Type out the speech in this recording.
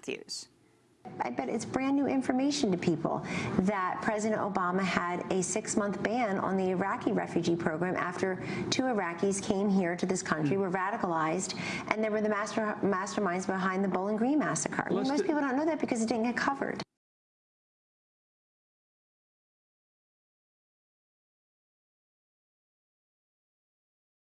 Matthews. I bet it's brand new information to people that President Obama had a six month ban on the Iraqi refugee program after two Iraqis came here to this country, were radicalized, and they were the master, masterminds behind the Bowling Green massacre. Most people don't know that because it didn't get covered.